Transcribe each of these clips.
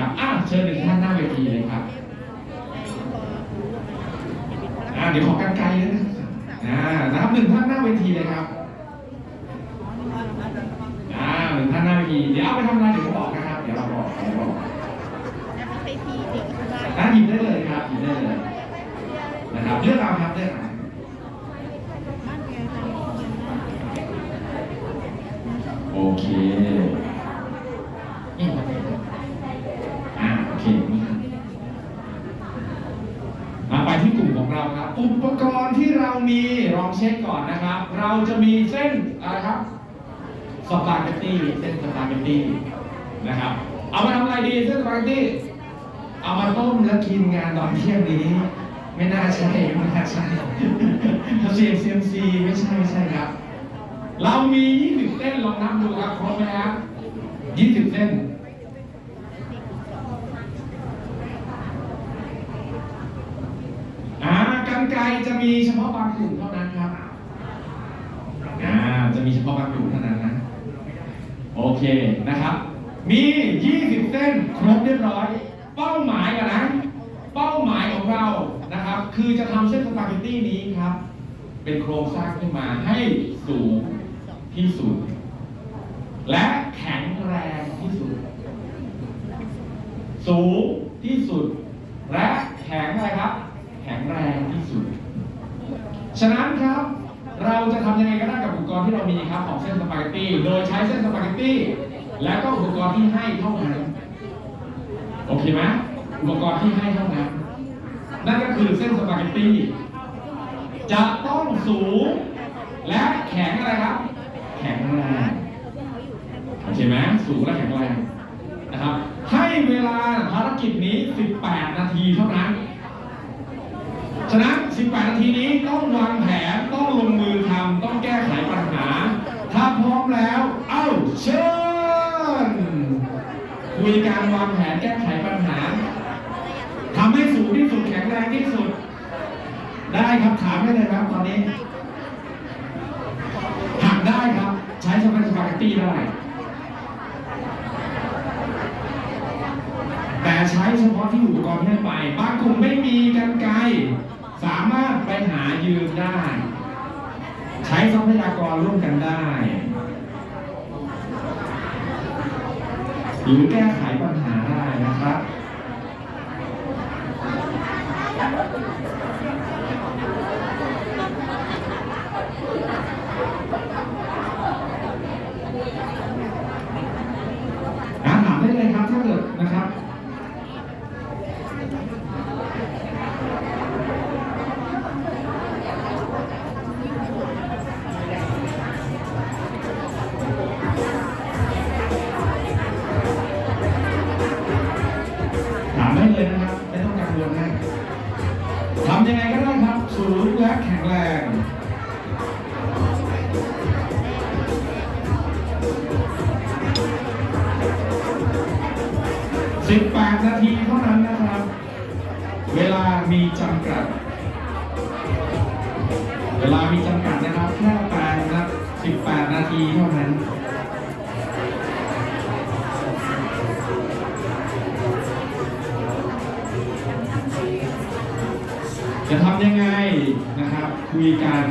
นะครับอะเชิญหนึ่งท่านหน้าเวทีเลยครับอะเดี๋ยวขอกันไกลเลยนะอ่านะครับหนึ่งท่านหน้าเวทีเลยครับอ่าหนึ่งท่านหน้าเวทีเดี๋ยวเอาไปทำอะไรเดี๋ยวผมบอกนะครับเดี๋ยวเราบอกเดี๋ยวบอกอะหยิบได้เลยครับหยิบได้เลยนะครับเลือกเอาครับเลือกเอาโอเค อุปกรณ์ที่เรามีลองเช็คก่อนนะครับ เราจะมีเส้นอะไรครับสปาเกตตี้เส้นสปาเกตตี้นะครับเอามาทำอะไรดีเส้นสปาเกตตี้เอามาต้มแล้วกินงานตอนเที่ยงนี้ไม่น่าใช่ไม่น่าใช่ถ้าเซียมเซียมซีไม่ใช่ไม่ใช่ครับ เรามี 20 เส้นลองนับดูครับครบไหมครับ20 เส้น อ่ากัน ไกจะมีเฉพาะบางกลุ่มเท่านั้นครับอ่าจะมีเฉพาะบางกลุ่มเท่านั้นนะ โอเคนะครับ มี 20 เส้นครบเรียบร้อย เป้าหมายกันนะ เป้าหมายของเรานะครับ คือจะทำเส้นสปาเกตตี้นี้ครับ เป็นโครงสร้างขึ้นมาให้สูงที่สุด และแข็งแรงที่สุด สูงที่สุด และแข็งอะไรครับ แข็งแรงที่สุด ฉะนั้นครับ เราจะทำยังไงก็ได้กับอุปกรณ์ที่เรามีครับของเส้นสปาเกตตี้ โดยใช้เส้นสปาเกตตี้ และก็อุปกรณ์ที่ให้เท่านั้น โอเคไหมอุปกรณ์ที่ให้เท่านั้น นั่นก็คือเส้นสปาเกตตี้ จะต้องสูง และแข็งอะไรครับ แข็งแรงโอเคไหมสูงและแข็งแรงนะครับ ให้เวลาภารกิจนี้ 18 นาทีเท่านั้น ฉะนั้น 18 นาทีนี้ต้องวางแผน ต้องลงมือทำ ต้องแก้ไขปัญหา ถ้าพร้อมแล้ว เอ้าเชิญคุยการวางแผนแก้ไขปัญหา ทำให้สูงที่สุดแข็งแรงที่สุด ได้ครับถามได้เลยครับตอนนี้หักได้ครับ ใช้สปาเกตตี้ได้แต่ใช้เฉพาะที่อุปกรณ์ที่ให้ไป บางกลุ่มไม่มีกันไกร สามารถไปหายืมได้ ใช้ทรัพยากรร่วมกันได้ หรือแก้ไขปัญหาได้นะครับ เวลามีจำกัดนะครับแค่แปดนะครับ18 นาทีเท่านั้นจะทำยังไงนะครับคุยกัน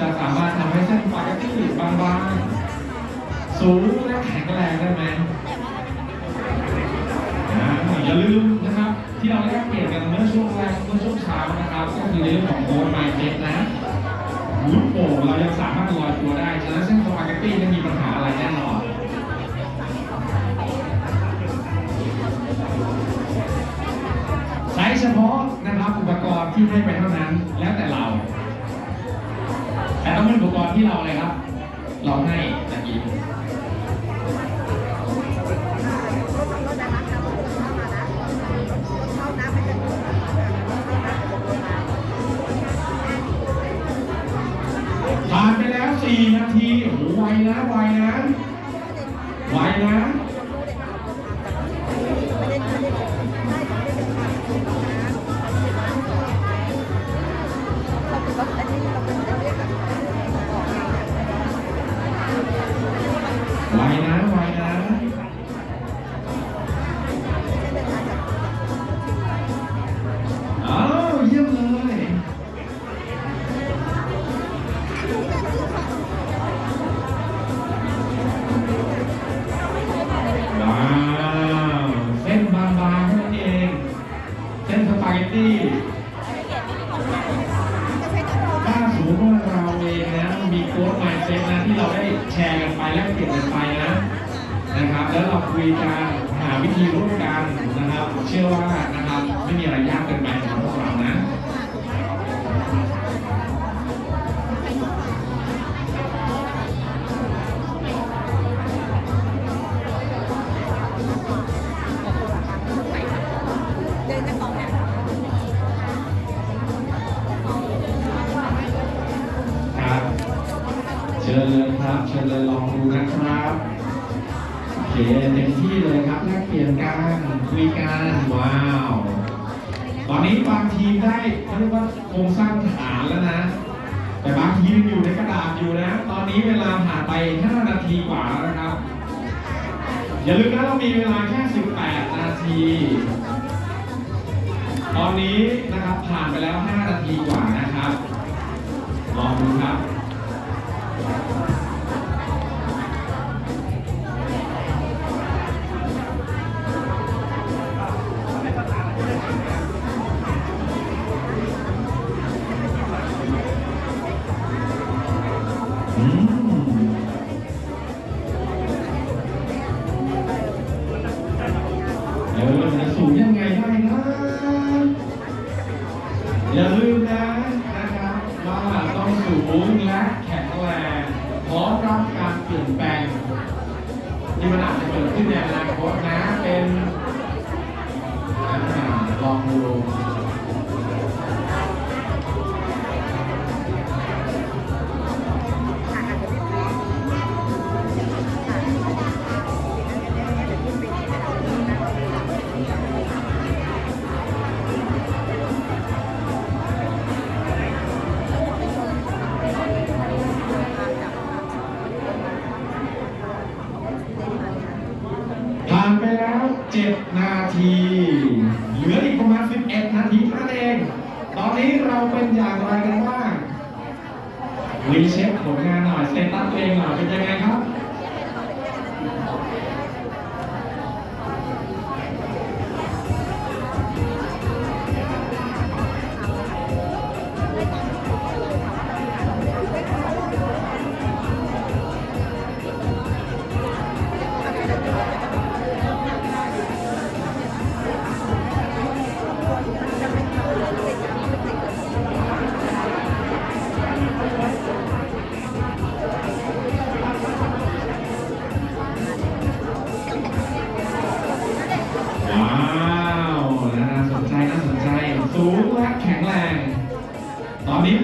จะสามารถทำให้เส้นไฟที่บางๆ สูงและแข็งแรงได้ไหม Why not?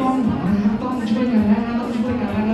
ต้องนะครับต้องช่วยกันนะต้องช่วยกันนะ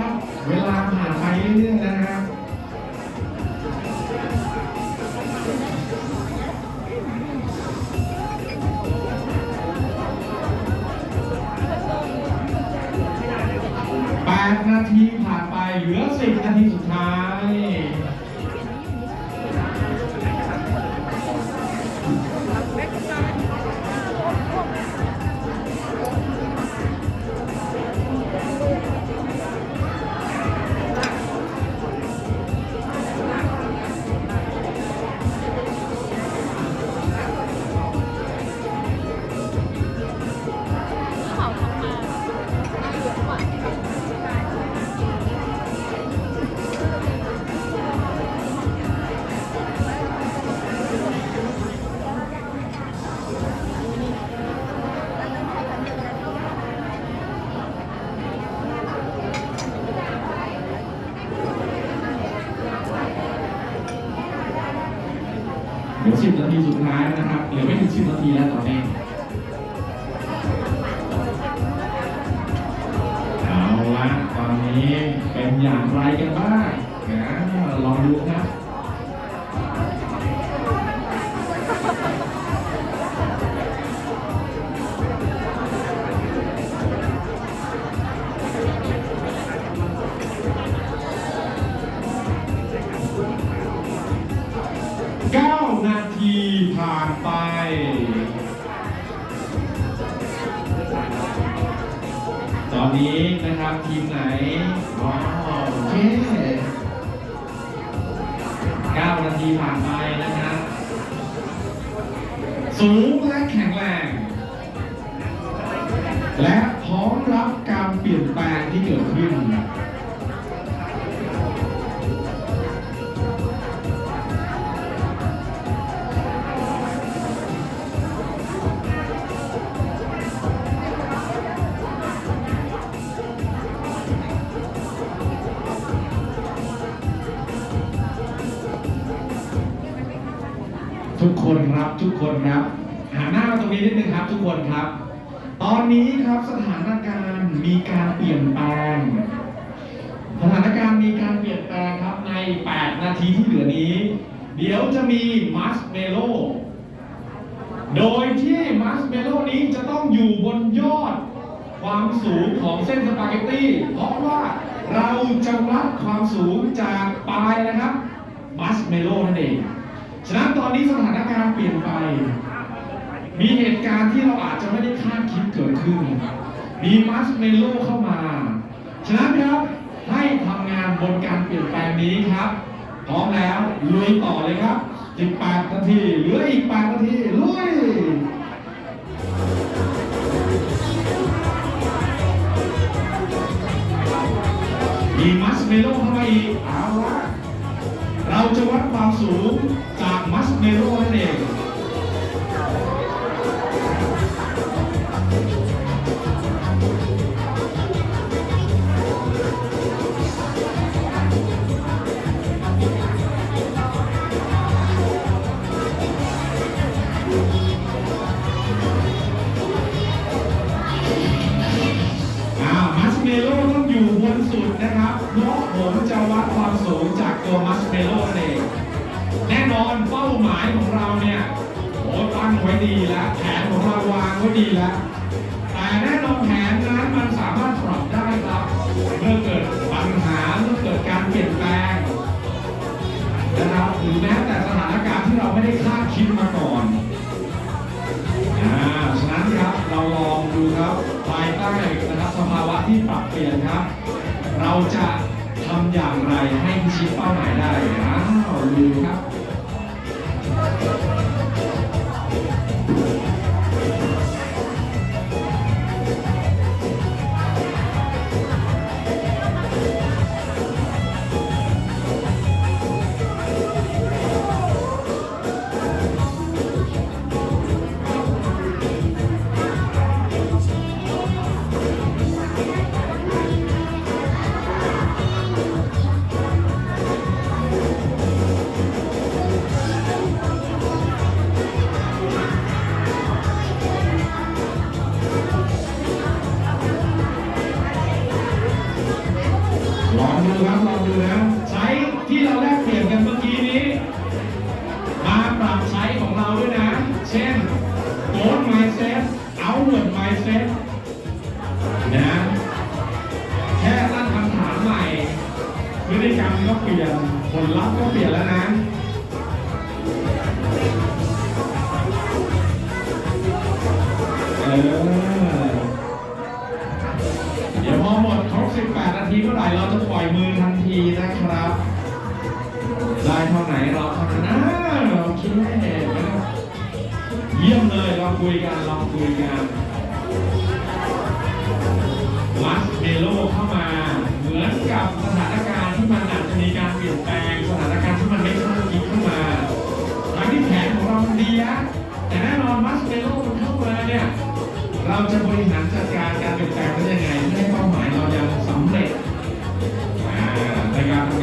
ทีสุดท้ายนะครับเหลือไม่ถึงสิบนาทีแล้วต่อไป อนนี้นะครับทีมไหน ว้าวโอเคเก้านาทีผ่านไปนะครับ สูงและแข็งแรง และพร้อมรับการเปลี่ยนแปลงที่เกิดขึ้น ครับทุกคนครับหันหน้ามาตรงนี้นิดนึงครับ ทุกคนครับ ตอนนี้ครับสถานการณ์มีการเปลี่ยนแปลง สถานการณ์มีการเปลี่ยนแปลงครับใน 8 นาทีที่เหลือนี้ เดี๋ยวจะมีมัสเมโลโดยที่มัสเมโลนี้จะต้องอยู่บนยอดความสูงของเส้นสปาเกตตี้ เพราะว่าเราจะวัดความสูงจากปลายนะครับมัสเมโลนั่นเอง ฉะนั้นตอนนี้สถานการณ์เปลี่ยนไป มีเหตุการณ์ที่เราอาจจะไม่ได้คาดคิดเกิดขึ้น มีมัสเมโลเข้ามา ฉะนั้นครับให้ทำงานบนการเปลี่ยนแปลงนี้ครับ พร้อมแล้วลุยต่อเลยครับ 18 นาทีเหลืออีก 8 นาทีลุยมีมัสเมโลเข้ามาอีกเอาละ เราจะวัดความสูงจากมัสเมโรนั่นเอง เเปลี่ยนแล้วนะเเดี๋ยวพอหมดครบ 18 นาทีเมื่อไหร่เราจะปล่อยมือทันทีนะครับ ได้เท่าไหนเราเท่านั้นนเราคิดแน่เยี่ยมเลยเราคุยกันเราคุยกันมัสเมโลเข้ามา เหมือนกับสถานการณ์ ที่มันอาจจะมีการเปลี่ยนแปลงสถานการณ์ที่มันไม่คาดคิดขึ้นมาทั้งที่แผนของเรามันดี้ะแต่แน่นอนมัสเปโลมันเข้ามาเนี่ยเราจะบริหารจัดการการเปลี่ยนแปลงได้ยังไงให้เป้าหมายเรายังสำเร็จในการ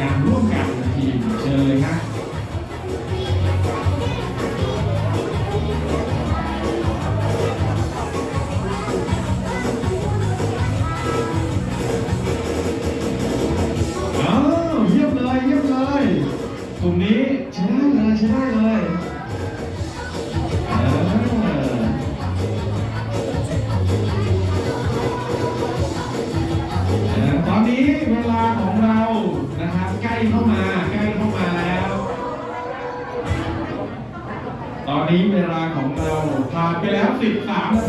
13นาที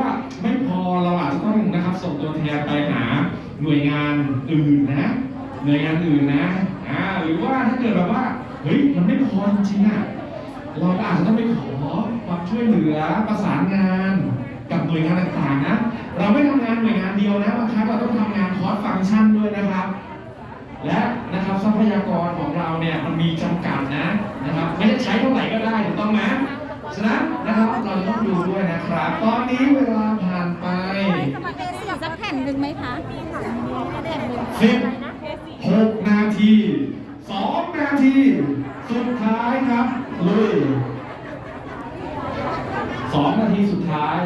ว่าไม่พอเราอาจจะต้องนะครับส่งตัวแทนไปหาหน่วยงานอื่นนะหน่วยงานอื่นนะอ่าหรือว่าถ้าเกิดแบบว่าเฮ้ยมันไม่พอจริงอะเราอาจจะต้องไปขอความช่วยเหลือประสานงานกับหน่วยงานต่างๆนะเราไม่ทำงานหน่วยงานเดียวนะบางครั้งเราต้องทำงานคอร์สฟังก์ชันด้วยนะครับ และนะครับทรัพยากรของเราเนี่ยมันมีจำกัดนะนะครับไม่ใช่ใช้เท่าไหร่ก็ได้ถูกต้องไหม ฉะนั้นนะครับเราจะต้องดูด้วยนะครับ ตอนนี้เวลาผ่านไปสมัครเอสี่สักแผ่นหนึ่งไหมคะแผ่นหนึ่งสิบหกนาทีสองนาที สุดท้ายครับลุยสองนาทีสุดท้าย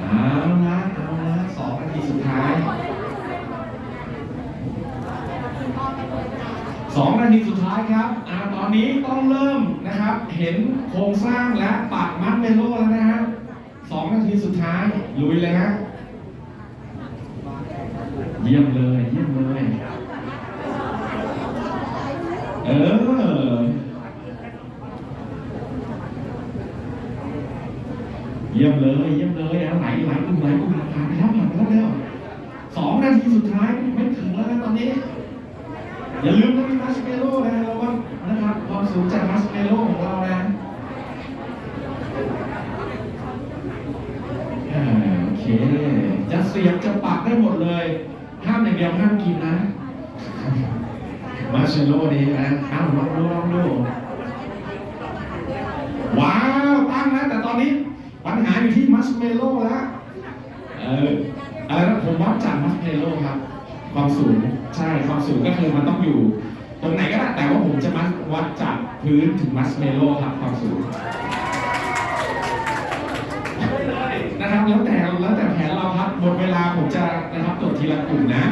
เอาละเอาละสองนาทีสุดท้าย สองนาทีสุดท้ายครับอ่าตอนนี้ต้องเริ่มนะครับ เห็นโครงสร้างและปักมัดเมโลแล้วนะฮะสองนาทีสุดท้ายลุยเลยฮะเยี่ยมเลยเยี่ยมเลย เออ เยี่ยมเลยเยี่ยมเลยอะไหลไหลกลุ่มไหลกลุ่มผ่านไปแล้วผ่านไปแล้วแล้วสองนาทีสุดท้ายไม่ถึงแล้วนะตอนนี้ อย่าลืมนะมีมัสเมโล่นะเราว่านะครับความสูงจากมัสเมโล่ของเรานะอ่าโอเคจะเสียบจะปักได้หมดเลยห้ามอย่างเดียวห้ามกินนะ มาร์ชเมลโล่นี้นะอ้าวลองดูลองดูว้าวตั้งแล้วแต่ตอนนี้ปัญหาอยู่ที่มัสเมลโล่แล้วเอออะไรนะผมวัดจากมัสเมลโล่ครับ ความสูงใช่ความสูงก็คือมันต้องอยู่ ตรงไหนก็ได้แต่ว่าผมจะมัดวัดจากพื้นถึงมัสเมโลครับความสูงนะครับแล้วแต่แล้วแต่แผนเราครับหมดเวลาผมจะนะครับตรวจทีละกลุ่มนะ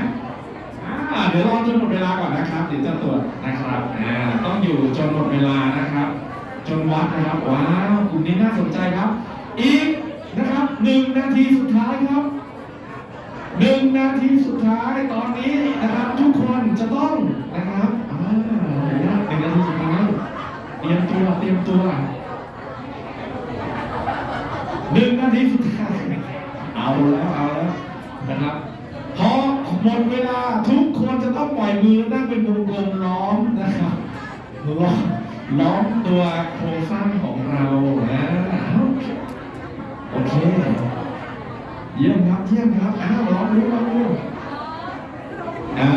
อ่าเดี๋ยวรอจนหมดเวลาก่อนนะครับเดี๋ยวจะตรวจนะครับอ่าต้องอยู่จนหมดเวลานะครับ จนวัดนะครับว้าวกลุ่มนี้น่าสนใจครับ อีกนะครับหนึ่งนาทีสุดท้ายครับ หนึ่งนาทีสุดท้ายตอนนี้นะครับ ทุกคนจะต้องนะครับอ่าหนึ่งนาทีสุดท้ายเตรียมตัวเตรียมตัวหนึ่งนาทีสุดท้ายเอาแล้วเอาแล้วนะครับพอหมดเวลาทุกคนจะต้องปล่อยมือนั่งเป็นวงกลมล้อมนะครับล้อมล้อมตัวโครงสร้างของเรานะโอเค เยี่ยมครับเยี่ยมครับอ้าวลองดูลองดูอ้า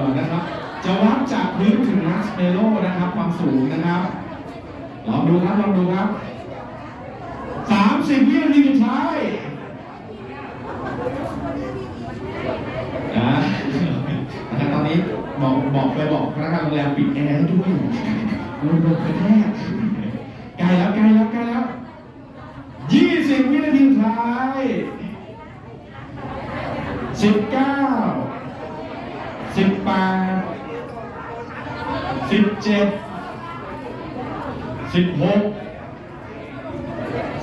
วนะครับ จะวัดจากพื้นถึงมัสเมโลนะครับ ความสูงนะครับลองดูครับลองดูครับสามสิบวินาทีสุดท้ายอ่านะครับตอนนี้บอกบอกไปบอกพนักงานโรงแรมปิดแอร์ด้วยโดนโดนกระแทกใกล้แล้วใกล้แล้วใกล้แล้วยี่สิบวินาทีสุดท้าย สิบเก้าสิบแปดสิบเจ็ดสิบหก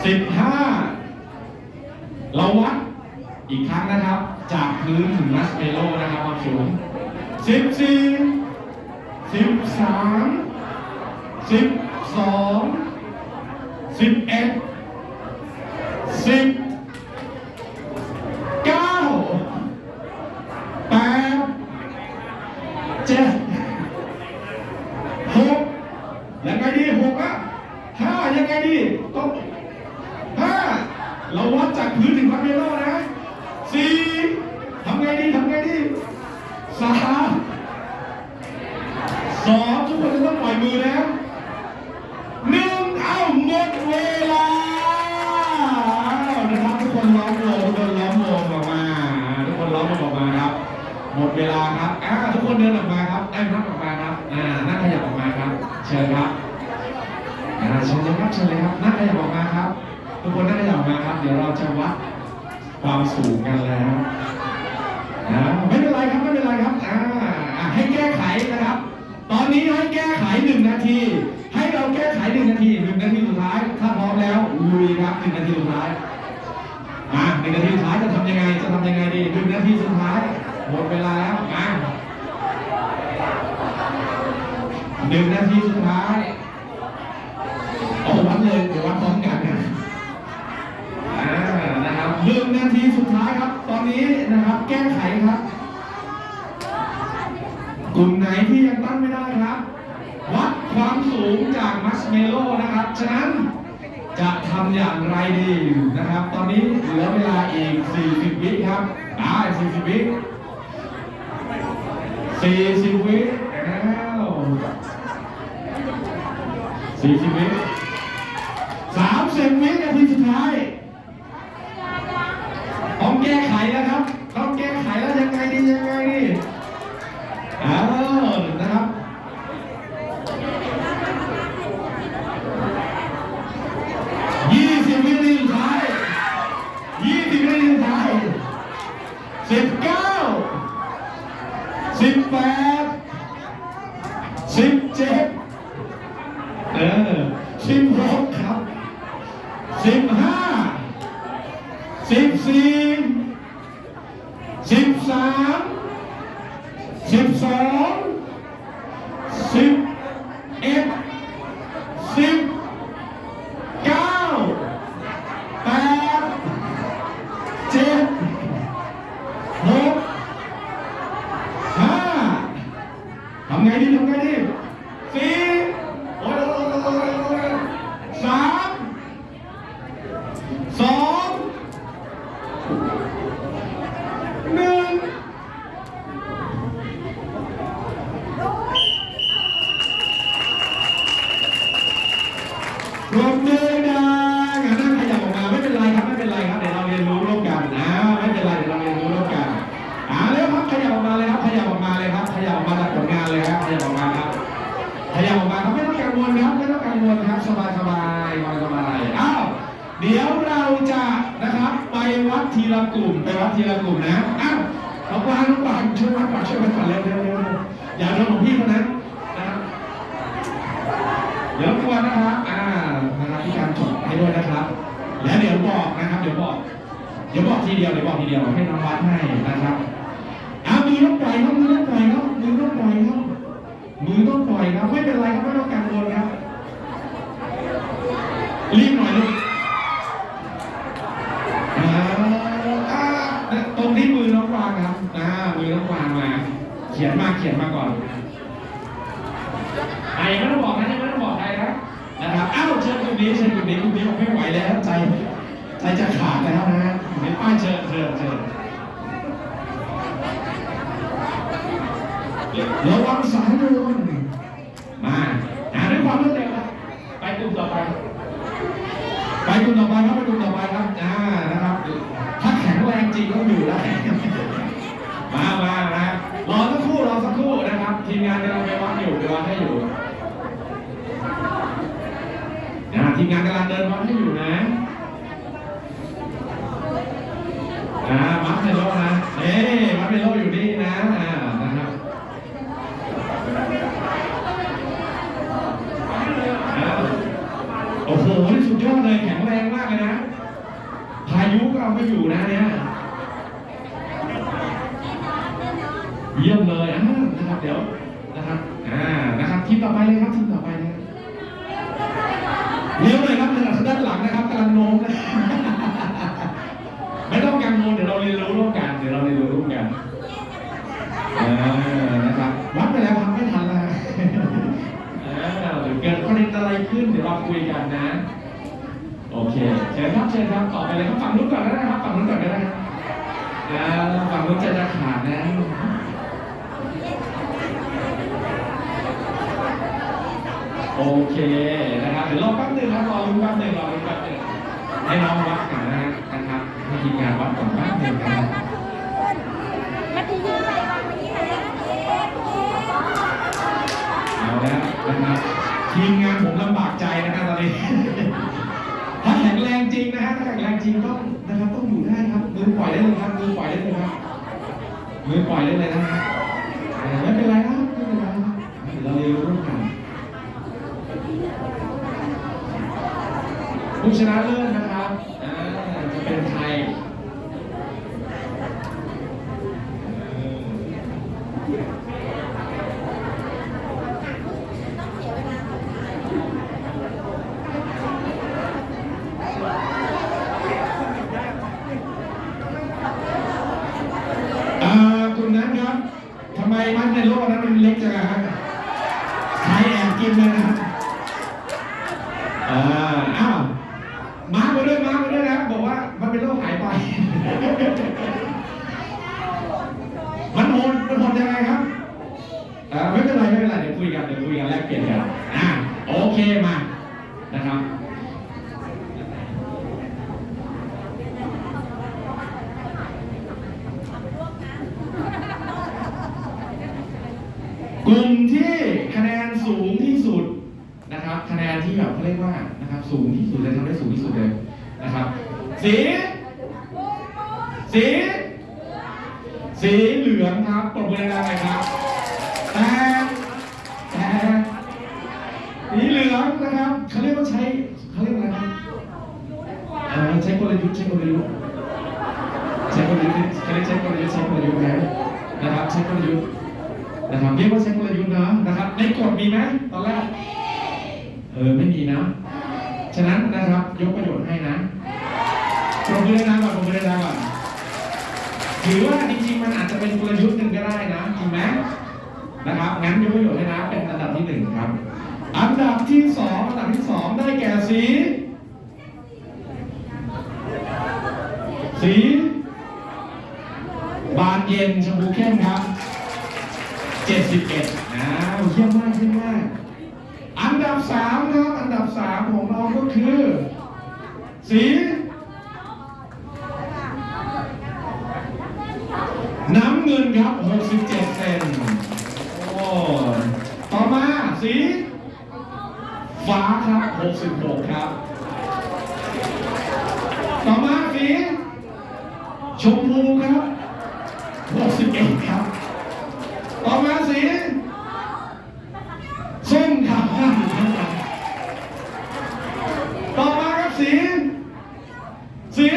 สิบห้าเราวัดอีกครั้งนะครับ จากพื้นถึงมัสเมโลนะครับความสูงสิบสี่สิบสามสิบสองสิบเอ็ดสิบ Sim, sim, sim. เดี๋ยวบอกทีเดียวเดี๋ยวบอกทีเดียวให้น้องวัดให้นะครับเอามือต้องปล่อยครับมือต้องปล่อยครับมือต้องปล่อยครับมือต้องปล่อยครับไม่เป็นไรครับไม่ต้องกังวลครับรีบหน่อยลูกตรงที่มือต้องวางครับนะมือต้องวางมา เขียนมาเขียนมาก่อนไอ้ไม่ต้องบอกนะไม่ต้องบอกใครนะนะครับอ้าวเชิญคุณนี้เชิญคุณนี้คุณนี้ผมไม่ไหวแล้วใจใจจะขาดแล้วนะ 唉你真的 ต่อไปเลยครับฝั่งนู้นก่อนก็ได้ครับฝั่งนู้นก่อนก็ได้ครับฝั่งนู้นจะจะขาดนะโอเคนะครับเดี๋ยวรอแป๊บนึงครับรอรู้แป๊บนึงรอรู้แป๊บนึงให้น้องวัดก่อนนะนะครับให้ทีมงานวัดก่อนแป๊บนึงนะบเอาแล้วนะครับทีมงานผมลำบากใจนะครับตอนนี้ แรงจริงนะฮะถ้าแข่งแรงจริงต้องนะครับต้องอยู่ได้ครับมือปล่อยได้เลยครับมือปล่อยได้เลยครับมือปล่อยได้เลยนะฮะไม่เป็นไรครับไม่เป็นไรครับเราเรียนร่วมกันผู้ชนะเลิศนะ สีเหลืองครับปรบมือดังๆหน่อยครับแต่แต่สีเหลืองนะครับเขาเรียกว่าใช้เขาเรียกว่าอะไรนะเออใช้กลยุทธ์ใช้กลยุทธ์ใช้กลยุทธ์เขาเรียกใช้กลยุทธ์ใช้กลยุทธ์นะนะครับใช้กลยุทธ์นะครับเรียกว่าใช้กลยุทธ์นะนะครับในกฎมีไหมตอนแรกเออไม่มีนะ ฉะนั้นนะครับยกประโยชน์ให้นะปรบมือดังๆก่อนปรบมือดังๆก่อน ถือว่าจริงๆมันอาจจะเป็นกลยุทธ์หนึ่งก็ได้นะจริงไหม นะครับงั้นยกประโยชน์ให้นะเป็นอันดับที่หนึ่งครับ อันดับที่สองอันดับที่สองได้แก่สี สี บานเย็นชมพูเข้มครับ 71นะเยี่ยมมากเยี่ยมมาก อันดับสามครับ อันดับสามของเราก็คือ สี น้ำเงินครับ 67 เซนโอ้ต่อมาสี ฟ้าครับ 66 ครับ ต่อมาสี ชมพูครับ 61 ครับ ต่อมาสีส้มครับ ต่อมาครับสี สี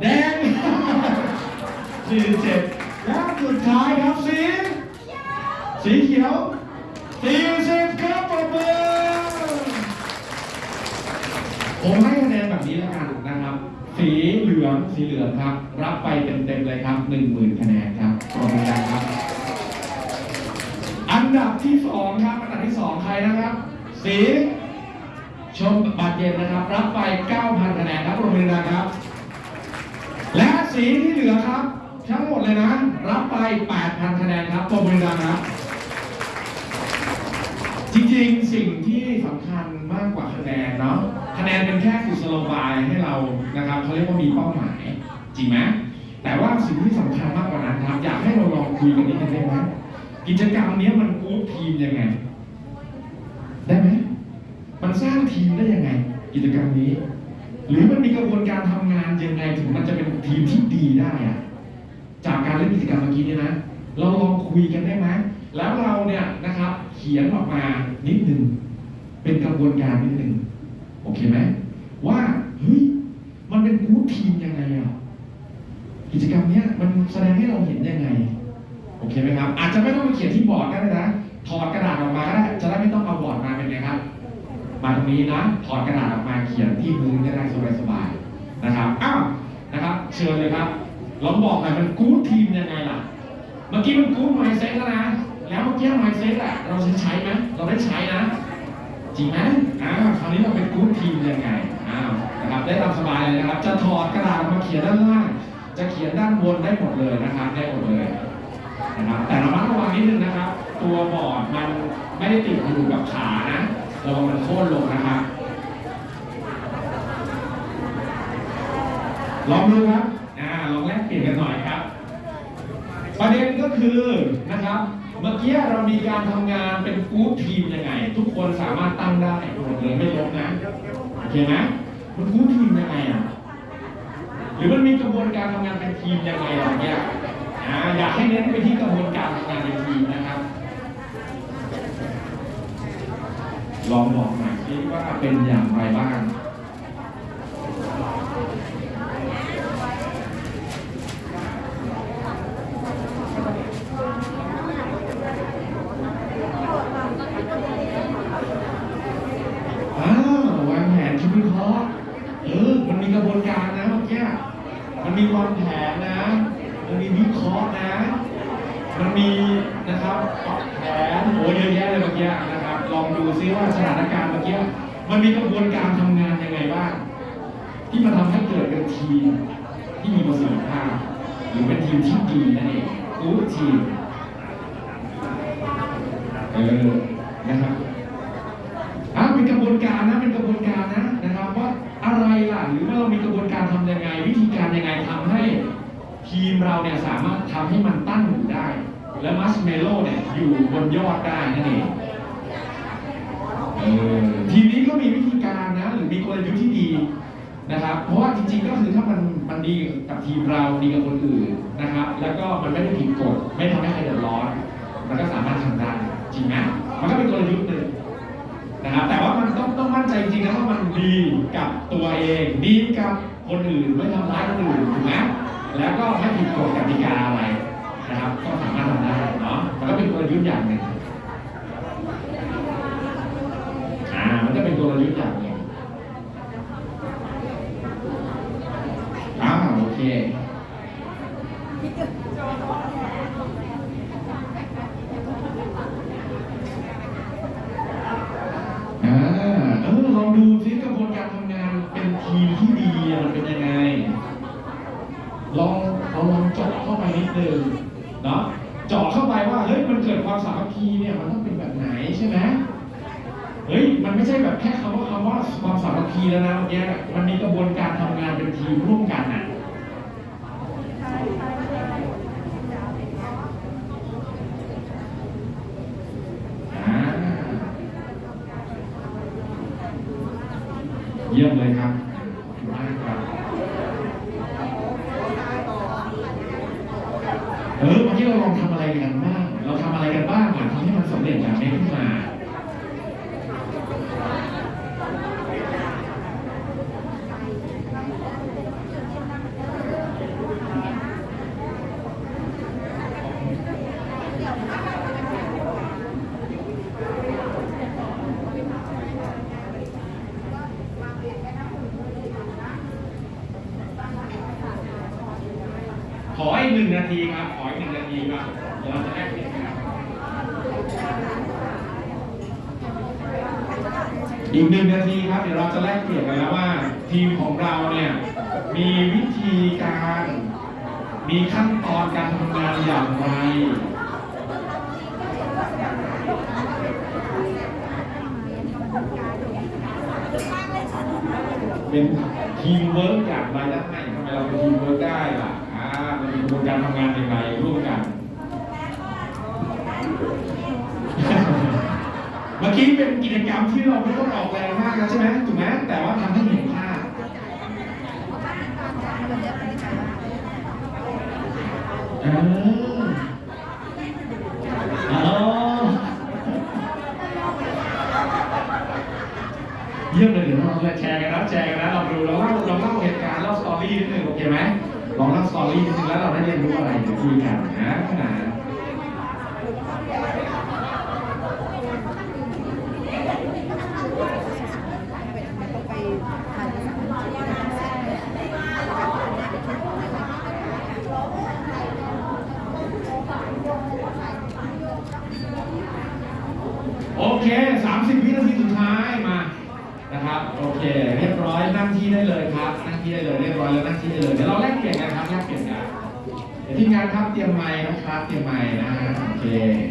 แดง 47และสุดท้ายครับสี สีเขียว 40ครับปรบมือผมให้คะแนนแบบนี้แล้วกันนะครับ สีเหลือง สีเหลืองครับ รับไปเต็มๆเลยครับ 10,000คะแนนครับปรบมือดังครับ อั นดับที่สองครับอันดับที่สองใครนะครับ สีชมบัตรเย็นนะครับ รับไป 9,000คะแนนครับปรบมือดังครับ และสีที่เหลือครับ ทั้งหมดเลยนะ รับไป 8,000คะแนนครับปรบมือดังครับ จริงๆสิ่งที่สำคัญมากกว่าคะแนนเนาะคะแนนเป็นแค่กุศโลบายให้เรานะครับเขาเรียกว่ามีเป้าหมาย จริงไหมแต่ว่าสิ่งที่สำคัญมากกว่านั้นครับ อยากให้เราลองคุยกันนิดนึงได้ไหม กิจกรรมเนี้ยมันกู๊ดทีมยังไง ได้ไหมมันสร้างทีมได้ยังไง กิจกรรมนี้ หรือมันมีกระบวนการทำงานยังไงถึงมันจะเป็นทีมที่ดีได้อะจากการเล่นกิจกรรมเมื่อกี้เนี่ยนะ เราลองคุยกันได้ไหมแล้วเราเนี่ยนะครับ เขียนออกมานิดหนึ่งเป็นกระบวนการนิดหนึ่งโอเคไหมว่าเฮ้ยมันเป็นกู๊ดทีมยังไงอะกิจกรรมเนี้ยมันแสดงให้เราเห็นยังไง อเคไหมครับ อาจจะไม่ต้องไปเขียนที่บอร์ดก็ได้นะ ถอดกระดาษออกมาก็ได้ จะได้ไม่ต้องเอาบอร์ดมาเป็นไงครับ มาตรงนี้นะ ถอดกระดาษออกมาเขียนที่มือได้สบายๆนะครับ อ้าว นะครับ เชิญเลยครับลองบอกหน่อยมันกู๊ดทีมยังไงล่ะ เมื่อกี้มันกู๊ดไมเซ็ตแล้วนะ แล้วเมื่อกี้ไมเซ็ตอะเราใช้ใช้ไหมเราได้ใช้นะ จริงไหมอ่าวคราวนี้เราเป็นกู๊ดทีมยังไง อ้าวนะครับ ได้ตามสบายเลยนะครับ จะถอดกระดาษมาเขียนด้านล่าง จะเขียนด้านบนได้หมดเลยนะครับ ได้หมดเลย นะครับแต่ระมัดระวังนิดนึงนะครับ ตัวบอร์ดมันไม่ได้ติดอยู่กับขานะระวังมันโค่นลงนะครับลองดูครับอ่าลองแลกเปลี่ยนกันหน่อยครับ ประเด็นก็คือนะครับ เมื่อกี้เรามีการทำงานเป็น group team ยังไง ทุกคนสามารถตั้งได้หมดเลยไม่ลบนะโอเคไหมมันกรุ๊ปทีมยังไงอะหรือมันมีกระบวนการทำงานเป็นทีมยังไงอะไรเงี้ย อยากให้เน้นไปที่กระบวนการทำงานเป็นทีมนะครับ ลองบอกหน่อยที่ว่าเป็นอย่างไรบ้าง คนอื่นถูกไหมแล้วก็ไม่ผิดกฎกติกาอะไรนะครับ ก็สามารถทำได้เนาะมันก็เป็นตัวยุทธ์อย่างหนึ่งอ่ามันจะเป็นตัวยุทธ์อย่างหนึ่งอ่าโอเค ทีแล้วนะเมื่อกี้มันมีกระบวนการทำงานเป็นทีมร่วมกันน่ะ ทำไมเราเป็นทีมเวิร์กได้ล่ะอ่ามันมีกระบวนการทำงานอย่างไรร่วมกัน เมื่อกี้เป็นกิจกรรมที่เราไม่ต้องออกแรงมากนะใช่ไหมถูกไหมแต่ว่าทำให้เห็นภาพอ่า เรียนรู้อะไรในที่กันนะ Yeah.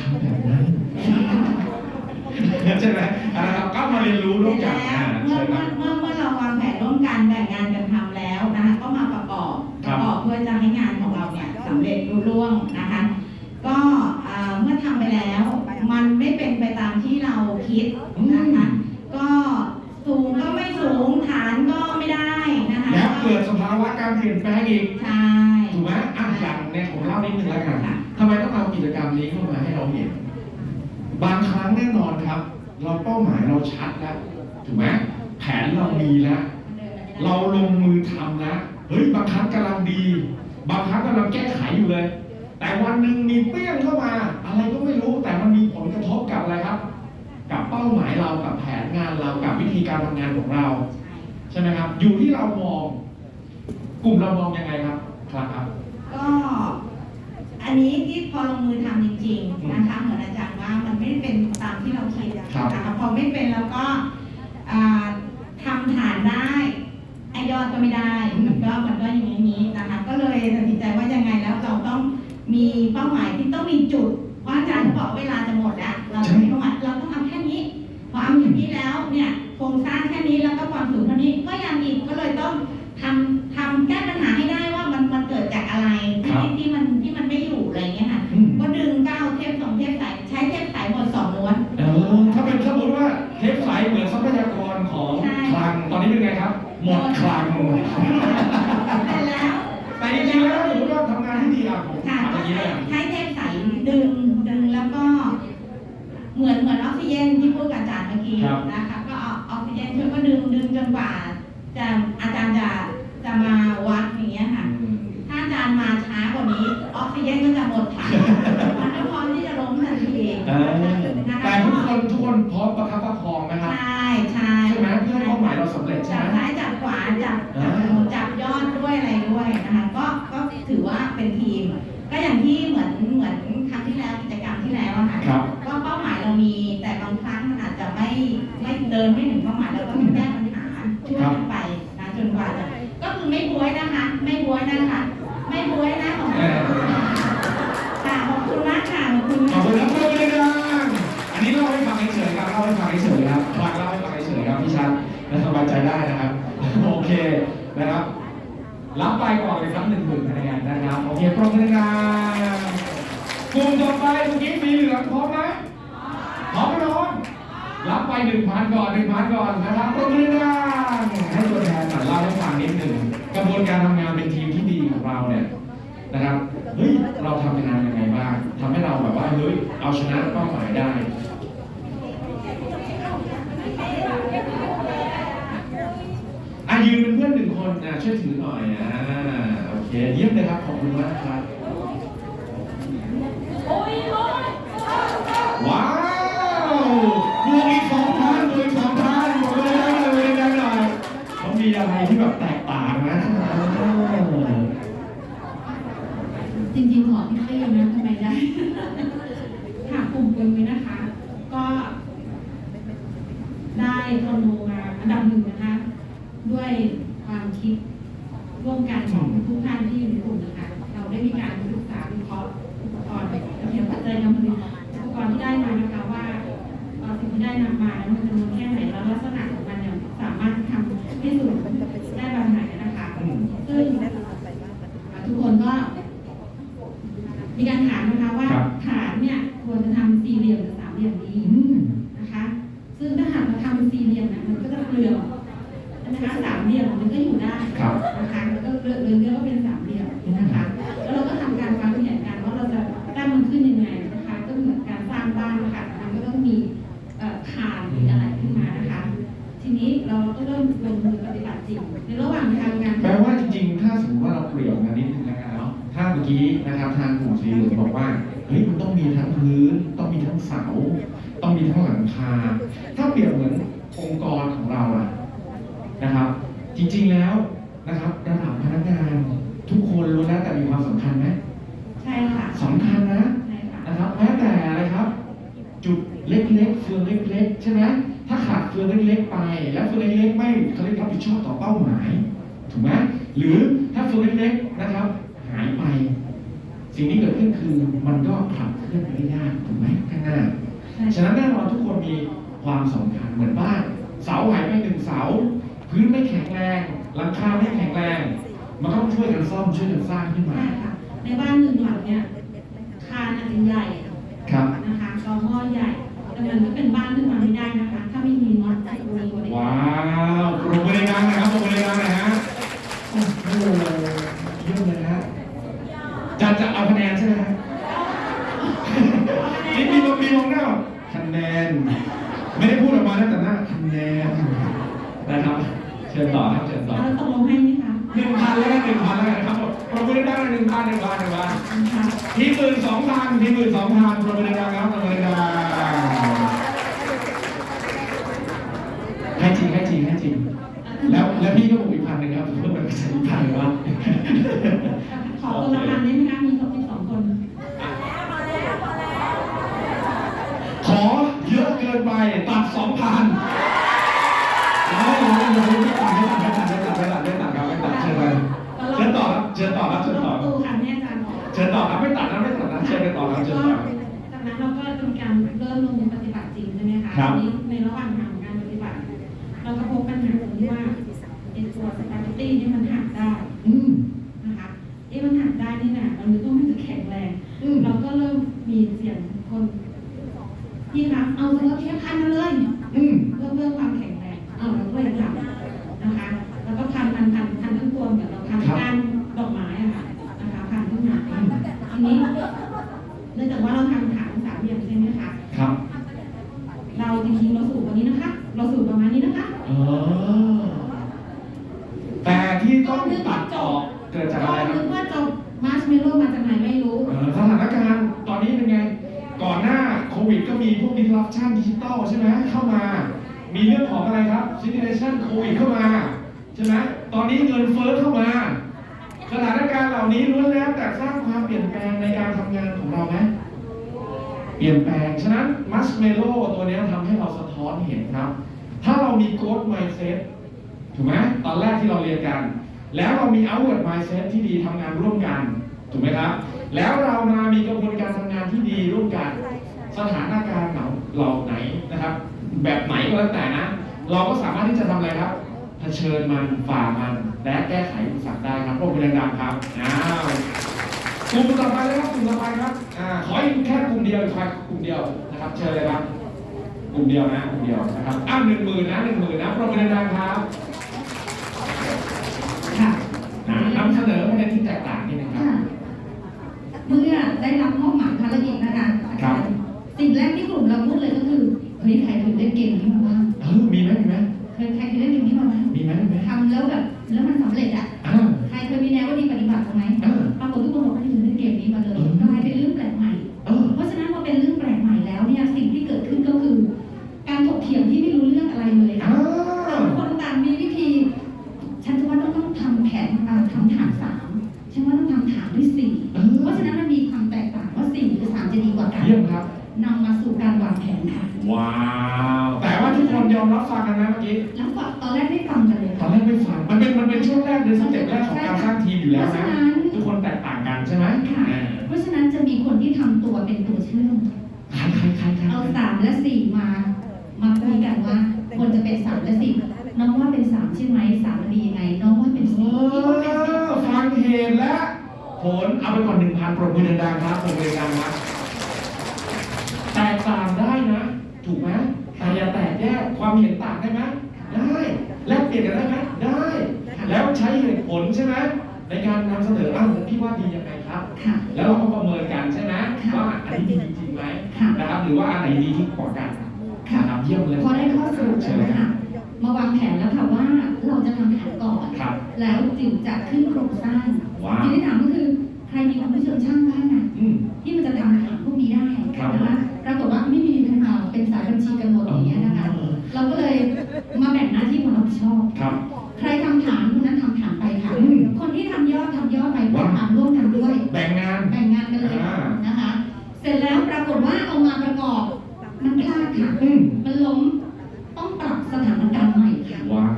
ทำแบบนั้นใช่ไหมอ่าครับก็มาเรียนรู้ร่วมกันแล้อ่าวเมื่อใช่คเมื่รัอบ เมื่อเมื่อเราวางแผนร่วมกันแบ่งงานกันทำแล้วนะคะก็มาประกอบคปรับ ระกอบเพื่อจะให้งานของเราเนี่ยสำเร็จรุ่ร่วงนะคะ ก็อ่าเมื่อทำไปแล้ว มันไม่เป็นไปตามที่เราคิดนะคะ ก็สูงก็ไม่สูงฐานก็ไม่ได้นะคะ แล้วเกิดสภาวะการเปลี่ยนแปลงอีก ใช่ ถูกไหมอะอย่างเนี่ยผมเล่านิดนึงแล้วกัน ค่ะ ทำไมต้องเอากิจกรรมนี้ เข้ามาให้เราเห็น บางครั้งแน่นอนครับ เราเป้าหมายเราชัดแล้วถูกไหมแผนเรามีแล้วเราลงมือทำนะเฮ้ยบางครั้งกำลังดี บางครั้งกำลังแก้ไขอยู่เลย แต่วันหนึ่งมีเปี้ยงเข้ามา อะไรก็ไม่รู้แต่มันมีผลกระทบกับอะไรครับ กับเป้าหมายเรากับแผนงานเรากับวิธีการทำงานของเรา ใช่ไหมครับ อยู่ที่เรามอง กลุ่มเรามองยังไงครับครับครับก็ อันนี้ที่พอลงมือทำจริง ๆ นะคะ เหมือนอาจารย์ว่ามันไม่ได้เป็นตามที่เราคิดครับนะคะพอไม่เป็นแล้วก็อ่าทำฐานได้ไอยอดก็ไม่ได้มันก็มันก็อย่างนี้นะคะ ก็เลยตัดสินใจว่ายังไงแล้วเราต้องมีเป้าหมายที่ต้องมีจุดว่าอาจารย์บอกเวลาจะหมดแล้วเราต้องมีเป้าหมายเราต้องทำแค่นี้พอเอาอย่างนี้แล้วเนี่ยโครงสร้างแค่นี้แล้วก็ความสูงเท่านี้ก็ยังอีกก็เลยต้องทำทำแก้ปัญหาให้ได้ว่ามันมันเกิดจากอะไรครัที่บที่มันที่มันไม่ หมดคลังแต่แล้วแต่จริงๆแล้วสมมติว่าทำงานที่ดีอะผมค่ะทำอก็ย่างนี้ใช้เลยใช้เทปสายดึงดึงแล้วก็ เหมือนเหมือนออกซิเจนที่พูดกับอาจารย์เมื่อกี้นะคะ ก็เอาออกซิเจนช่วยก็ดึงดึงจนกว่าจะอาจารย์จะ นะครับรับไปก่อนเลยครับหนึ่งหมื่นคะแนนนะครับโอเคปรบมือดังๆกลุ่มต่อไปเมื่อกี้มีเหลืองพร้อมไหมพร้อมไหมน้องรับไปหนึ่งพันก่อนหนึ่งพันก่อนนะครับปรบมือดังๆให้ตัวแทนหน่อยเล่าให้ฟังนิดหนึ่งกระบวนการทำงานเป็นทีมที่ดีของเราเนี่ยนะครับ เฮ้ย เราทำงานยังไงบ้างทำให้เราแบบว่า เฮ้ย เอาชนะเป้าหมายได้ อะยืนเป็นเพื่อนหนึ่ง คนอะช่วยถือหน่อยอ่าโอเคเยี่ยมเลยครับขอบคุณมากครับ ว้าวบวกอีกสองพันบวกอีกสองพันบวกเลยได้เลยได้หน่อยเขามีอะไรที่แบบแตกต่างนะ จริงๆขอพี่เต้นะทำไมได้ ค่ะกลุ่มเป็นไว้นะคะ ก็ ได้ความรู้มาอันดับหนึ่งนะคะ ด้วยความคิดร่วมกันของทุกท่านที่อยู่ในกลุ่มนะคะ เราได้มีการศึกษาวิเคราะห์อุปกรณ์และเพียงปัจจัยการผลิตอุปกรณ์ที่ได้มานะคะว่าเอ่อสิ่งที่ได้นำมานั้นมันจำนวนแค่ไหนแล้วลักษณะของมันเนี่ยสามารถทำให้สูงได้แบบไหนนะคะ อืม ซึ่งทุกคนก็ มีการถามนะคะว่า ครับ ฐานเนี่ยควรจะทำสี่เหลี่ยมหรือสามเหลี่ยมดี อืม นะคะ ซึ่งถ้าหากเราทำสี่เหลี่ยมเนี่ยมันก็จะเปลืองนะคะสามเหลี่ยมมันก็อยู่ได้ ครับ นะคะแล้วก็เลือกเลือกเลือกว่าเป็นสามเหลี่ยมนะคะ แล้วเราก็ทำการวางแผนกันว่าเราจะตั้งมันขึ้นยังไงนะคะ ก็เหมือนการสร้างบ้านนะคะมันก็ต้องมีเอ่อคานมีอะไรขึ้นมานะคะ ทีนี้ เราก็เริ่มลงมือปฏิบัติจริงในระหว่างทำงานแปลว่าจริงๆ ถ้าสมมติว่าเราเปลี่ยนมานิดนึงแล้วกันเนาะถ้ามื่อกี้นะครับทางกลุ่มสีเหลืองบอกว่าเฮ้ยมันต้องมีทั้งพื้น ต้องมีทั้งเสา ต้องมีทั้งหลังคา ถ้าเปรียบเหมือนองค์กรของเราอะนะครับ จริงๆแล้วนะครับระดับพนักงานทุกคนรู้แล้วแต่มีความสำคัญไหมใช่ค่ะสำคัญนะใช่ค่ะนะครับแม้แต่อะไรครับ จุดเล็กๆเฟืองเล็กๆ ใช่ไหม ถ้าขาดเฟืองเล็กๆไป แล้วเฟืองเล็กๆไม่เขาเรียกรับผิดชอบต่อเป้าหมาย ถูกไหมหรือถ้าเฟืองเล็กๆนะครับ หายไป สิ่งที่เกิดขึ้นคือมันก็ขับเคลื่อนไปได้ยากถูกไหมข้างหน้าใช่ฉะนั้นแน่นอนทุกคนมีความสำคัญเหมือนบ้านเสาหายไปหนึ่งเสา พื้นไม่แข็งแรงหลังคาไม่แข็งแรง มันก็ต้องช่วยกันซ่อมช่วยกันสร้างขึ้นมาใช่ค่ะในบ้านหนึ่งหลังเนี่ยคานอาจจะใหญ่ครับนะคะกอหม้อใหญ่ แต่มันก็เป็นบ้านขึ้นมาไม่ได้นะคะ ถ้าไม่มีน็อตตรงนี้ว้าวปรบมือดังๆนะครับปรบมือดังๆหนะฮะโอ้โหเยี่ยมเลยฮะจะจะเอาคะแนนใช่ไหมฮะนี่มีลงมีลงหน้าแบบคะแนน ไม่ได้พูดออกมานะแต่หน้าคะแนนนะครับ เชิญต่อครับเชิญต่อแล้วตกลงให้ไหมคะหนึ่งพันแล้วกันหนึ่งพันแล้วกันนะครับปรบมือดังๆหนึ่งพันหนึ่งพันหนึ่งพันนะคะทีหมื่นสองพันทีหมื่นสองพันปรบมือดังๆครับปรบมือดังๆให้จริงให้จริงให้จริง แล้วแล้วพี่ก็บอกอีกพันหนึ่งครับเพื่อมันจะอีกพันหนึ่งวะ ขอตัวละพันได้ไหมคะ มีครบที่สองคน ขอเยอะเกินไปตัดสองพันไม่ไม่ไม่ไม่ตัดไม่ตัดไม่ตัดไม่ตัดไม่ตัดไม่ตัดครับไม่ตัดเชิญไปเชิญต่อครับเชิญต่อครับเชิญต่อ ตู้ค่ะแม่อาจารย์บอก เชิญ ต่อครับไม่ตัดนะไม่ตัดนะเชิญไปต่อครับเชิญก็ต่อ จากนั้นเราก็ทำการเริ่มลงมือปฏิบัติจริงใช่ไหมคะครับ ทีนี้ในระหว่างทางการปฏิบัติ เราก็พบปัญหาตรงที่ว่าไอ้ตัวสปาเกตตี้นี่มันหักได้ ใช่ไหมเข้ามา มีเรื่องของอะไรครับ situation โควิดเข้ามาใช่ไหมตอนนี้เงินเฟ้อเข้ามา สถานการณ์เหล่านี้ล้วนแล้วแต่สร้างความเปลี่ยนแปลงในการทำงานของเราไหมเปลี่ยนแปลง ฉะนั้นมัสเมโลตัวเนี้ยทำให้เราสะท้อนเห็นครับ ถ้าเรามี growth mindset ถูกไหมตอนแรกที่เราเรียนกัน แล้วเรามี outward mindset ที่ดีทำงานร่วมกัน ถูกไหมครับ แล้วเรามามีกระบวนการทำงานที่ดีร่วมกัน สถานการณ์เหล่า เหล่าไหนนะครับ แบบไหนก็แล้วแต่นะ เราก็สามารถที่จะทำอะไรครับเผชิญมันฝ่ามัน และแก้ไขอุปสรรคได้ครับพวกคุณดังๆครับอ้าวกลุ่มต่อไปเลยครับกลุ่มต่อไปครับอ่าขออีกแค่กลุ่มเดียวอีกแค่กลุ่มเดียวนะครับ เชิญเลยครับกลุ่มเดียวนะกลุ่มเดียวนะครับอ้าวหนึ่งหมื่นนะหนึ่งหมื่นนะปรบมือดังๆครับค่ะอ่านำเสนอประเด็นที่แตกต่างนิดนึงครับค่ะเมื่อได้รับมอบหมาย อืมมันล้มต้องปรับสถานการณ์ใหม่ค่ะ ว้าว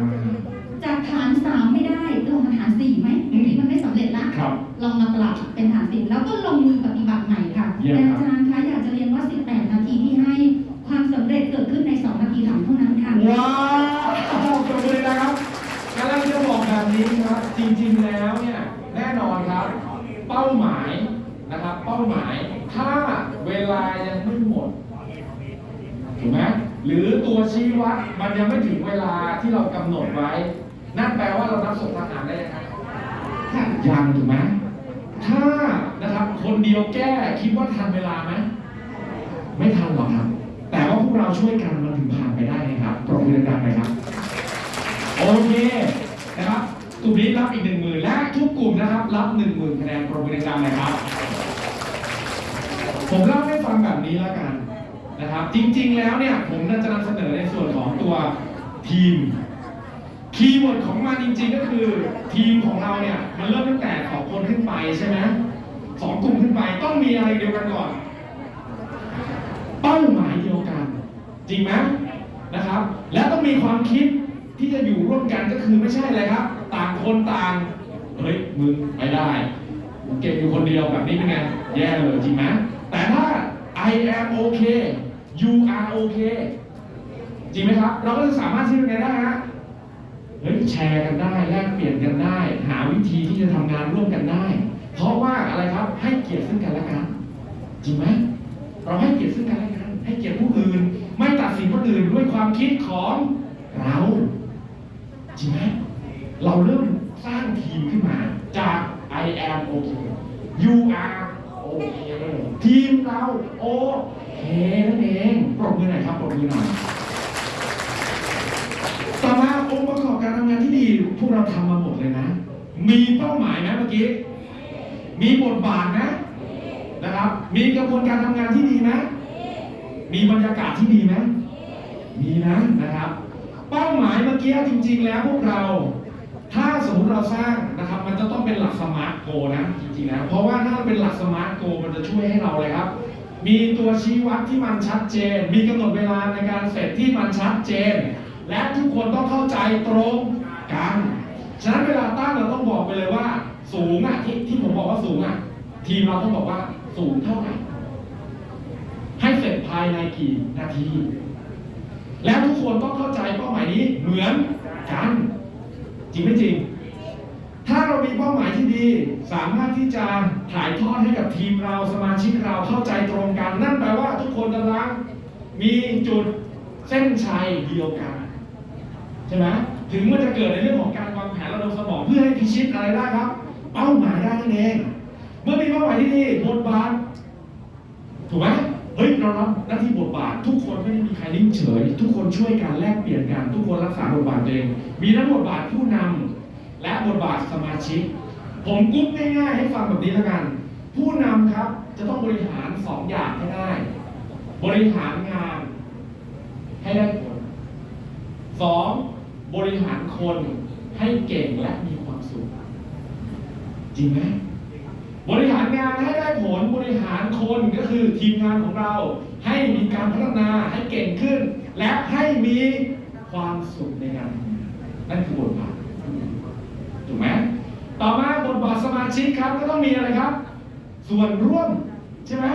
จากฐานสามไม่ได้ลงมาฐานสี่ไหมอืมนี่มันไม่สำเร็จละครับ ลองมาปรับเป็นฐานสี่แล้วก็ลง ถึงเวลาที่เรากำหนดไว้ นั่นแปลว่าเรานับส่งทหารได้ยังไงค่ะยังถูกไหมถ้านะครับคนเดียวแก้คิดว่าทันเวลาไหมไม่ทันหรอกครับ แต่ว่าพวกเราช่วยกันมันถึงผ่านไปได้ไงครับปรบมือดังๆเลยครับ โอเคนะครับกลุ่มนี้รับอีกหนึ่งหมื่นและทุกกลุ่มนะครับ รับหนึ่งหมื่นคะแนนปรบมือดังๆเลยครับ ผมเล่าให้ฟังแบบนี้แล้วกันนะครับ จริงๆแล้วเนี่ยผมน่าจะนำเสนอในส่วนของตัว ทีม keyword ของมันจริงๆก็คือ ทีมของเราเนี่ย มันเริ่มตั้งแต่สองคนขึ้นไปใช่ไหมสองกลุ่มขึ้นไปต้องมีอะไรเดียวกันก่อน เป้าหมายเดียวกัน จริงไหมนะครับ และต้องมีความคิดที่จะอยู่ร่วมกันก็คือไม่ใช่อะไรครับ ต่างคนต่างเฮ้ยมึงไม่ได้มึงเก่งอยู่คนเดียวแบบนี้เป็นไงแย่เลยจริงไหมแต่ถ้า I am okay you are okay จริงไหมครับ เราก็จะสามารถที่จะไงได้ฮะเฮ้ยแชร์กันได้แลกเปลี่ยนกันได้ หาวิธีที่จะทำงานร่วมกันได้ เพราะว่าอะไรครับให้เกียรติซึ่งกันและกัน จริงไหมเราให้เกียรติซึ่งกันและกัน ให้เกียรติผู้อื่น ไม่ตัดสินคนอื่นด้วยความคิดของเรา จริงไหมเราเริ่มสร้างทีมขึ้นมา จาก I am okay you are okay ทีมเราโอเคนั่นเองปรบมือหน่อยครับปรบมือหน่อย ต่อมาองค์ประกอบการทำงานที่ดี พวกเราทำมาหมดเลยนะ มีเป้าหมายไหมเมื่อกี้ มีบทบาทนะนะครับ มีกระบวนการทำงานที่ดีไหมมีบรรยากาศที่ดีไหมมีนะนะครับ เป้าหมายเมื่อกี้จริง ๆ แล้วพวกเรา ถ้าสมมติเราสร้างนะครับ มันจะต้องเป็นหลัก SMART Goal นะจริงๆนะเพราะว่าถ้าเป็นหลัก SMART Goal มันจะช่วยให้เราเลยครับ มีตัวชี้วัดที่มันชัดเจน มีกำหนดเวลาในการเสร็จที่มันชัดเจน และทุกคนต้องเข้าใจตรง กันฉะนั้นเวลาตั้งเราต้องบอกไปเลยว่า สูงอะที่ที่ผมบอกว่าสูงอะ ทีมเราต้องบอกว่าสูงเท่าไหร่ให้เสร็จภายในกี่นาที แล้วทุกคนต้องเข้าใจเป้าหมายนี้เหมือนกัน จริงไม่จริง ถ้าเรามีเป้าหมายที่ดี สามารถที่จะถ่ายทอดให้กับทีมเราสมาชิกเราเข้าใจตรงกัน นั่นแปลว่าทุกคนกำลังมีจุดเส้นชัยเดียวกัน ใช่ไหม ถึงมันจะเกิดในเรื่องของการวางแผนระดมสมองเพื่อให้พิชิตอะไรได้ครับ เป้าหมายได้นั่นเอง เมื่อมีเป้าหมายที่ดีบทบาทถูกไหมเฮ้ยเรารับหน้าที่บทบาท ทุกคนไม่ได้มีใครนิ่งเฉย ทุกคนช่วยกันแลกเปลี่ยนกัน ทุกคนรักษาบทบาทตัวเอง มีทั้งบทบาทผู้นำและบทบาทสมาชิก ผมกรุ๊ปง่ายๆให้ฟังแบบนี้แล้วกัน ผู้นำครับจะต้องบริหารสองอย่างให้ได้ บริหารงานให้ได้ผลสอง บริหารคนให้เก่งและมีความสุข จริงไหมบริหารงานให้ได้ผลบริหารคนก็คือทีมงานของเรา ให้มีการพัฒนาให้เก่งขึ้น และให้มีความสุขในการทำงานนั่นคือบทบาทถูกไหมต่อมาบทบาทสมาชิกครับก็ต้องมีอะไรครับ ส่วนร่วมใช่ไหม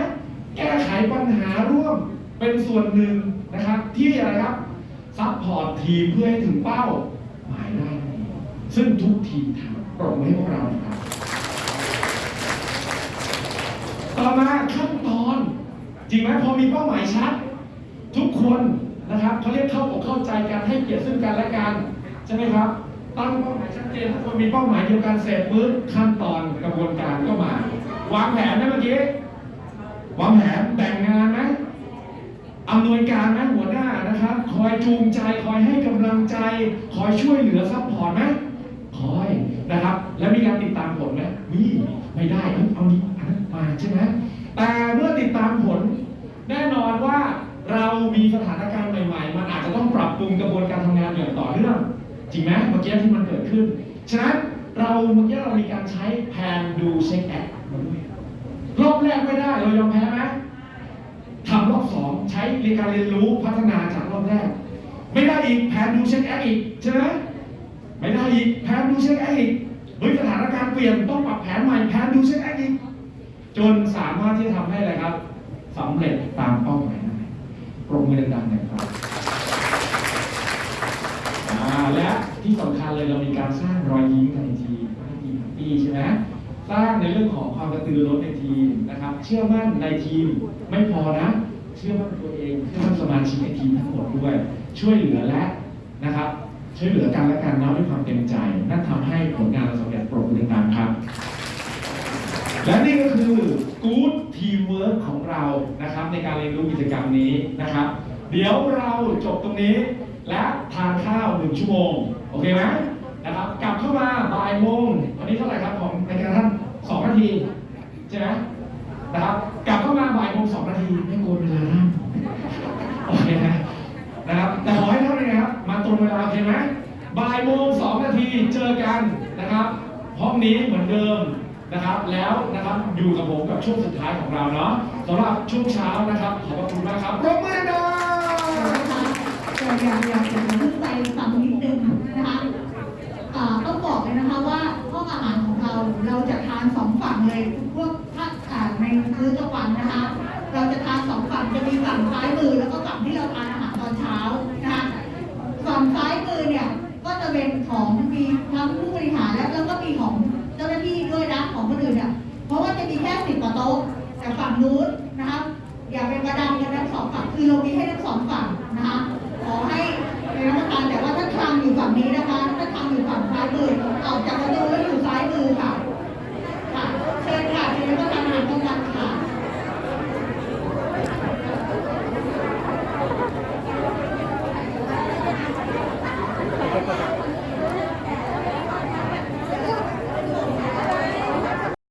แก้ไขปัญหาร่วมเป็นส่วนหนึ่งนะครับ ที่อะไรครับ support ทีมเพื่อให้ถึงเป้าหมายได้ ซึ่งทุกทีมทำปรบมือให้พวกเราครับต่อมาขั้นตอน จริงไหมพอมีเป้าหมายชัด ทุกคนนะครับเขาเรียกเข้าอกเข้าใจกันให้เกียรติซึ่งกันและกันใช่ไหมครับตั้งเป้าหมายชัดเจนทุกคนมีเป้าหมายเดียวกันเสร็จปุ๊บขั้นตอนกระบวนการก็มาวางแผนนะเมื่อกี้วางแผนแบ่งงานไหม อำนวยการไหมหัวหน้านะครับ คอยจูงใจคอยให้กำลังใจ คอยช่วยเหลือ support ไหมคอยนะครับ แล้วมีการติดตามผลไหมมีไม่ได้เอานี้อันนั้นมาใช่ไหมแต่เมื่อติดตามผล แน่นอนว่าเรามีสถานการณ์ใหม่ๆ มันอาจจะต้องปรับปรุงกระบวนการทำงานอย่างต่อเนื่องจริงไหมเมื่อกี้ที่มันเกิดขึ้น ฉะนั้นเราเมื่อกี้เรามีการใช้Plan Do Check Act มาด้วยรอบแรกไม่ได้เรายอมแพ้ไหม ทำรอบสองใช้ในการเรียนรู้พัฒนาจากรอบแรก ไม่ได้อีก Plan Do Check Act อีกใช่ไหมไม่ได้อีก Plan Do Check Act อีกเฮ้ยสถานการณ์เปลี่ยนต้องปรับแผนใหม่ Plan Do Check Act อีกจนสามารถที่จะทำให้อะไรครับสำเร็จตามเป้าหมายได้ปรบมือดังๆหน่อยครับอ่าและที่สำคัญเลยเรามีการสร้างรอยยิ้มในทีมให้ทีม happy ใช่ไหม สร้างในเรื่องของความกระตือรือร้นในทีมนะครับ เชื่อมั่นในทีมไม่พอนะ เชื่อมั่นตัวเองเชื่อมั่นสมาชิกในทีมทั้งหมดด้วย ช่วยเหลือและนะครับ ช่วยเหลือกันและกันนะด้วยความเต็มใจ นั่นทำให้ผลงานเราสำเร็จปรบมือดังๆครับ และนี่ก็คือ Good Teamwork ของเรานะครับ ในการเรียนรู้กิจกรรมนี้นะครับ เดี๋ยวเราจบตรงนี้ และทานข้าวหนึ่งชั่วโมงโอเคไหมนะครับกลับเข้ามาบ่ายโมงวันนี้เท่าไหร่ครับของในการท่าน สองนาที ใช่ไหมนะครับกลับเข้ามาบ่ายโมงสองนาทีไม่โกนเวลาท่านโอเคนะนะครับแต่ขอให้ท่านนะครับมาตรงเวลาโอเคไหมบ่ายโมงสองนาทีเจอกันนะครับห้องนี้เหมือนเดิมนะครับ แล้วนะครับอยู่กับผมกับช่วงสุดท้ายของเราเนาะสำหรับช่วงเช้านะครับ ขอบพระคุณมากครับปรบมือดังๆแต่อยากอยากจะขึ้นไปฝั่งนิดนึงนะคะอ่าต้อง บอกเลยนะคะว่าห้องอาหารของเราเราจะทานสองฝั่งเลยพวกถ้าอ่าในมื้อกลางวันนะคะ เราจะทานสองฝั่งจะมีฝั่งซ้ายมือแล้วก็ฝั่งที่เราทานอาหารตอนเช้านะคะฝั่งซ้ายมือเนี่ยก็จะเป็นของมีทั้งผู้บริหารและแล้วก็มีของเจ้าหน้าที่ด้วยนะของคนอื่นเนี่ยเพราะว่าจะมีแค่สิบกว่าโต๊ะแต่ฝั่งนู้นนะคะอย่าเป็นประดังกันทั้งสองฝั่งคือเรามีให้ทั้งสองฝั่งนะคะ ขอให้นักการแต่ว่าถ้าคลังอยู่ฝั่งนี้นะคะถ้าคลังอยู่ฝั่งซ้ายมือออกจากประตู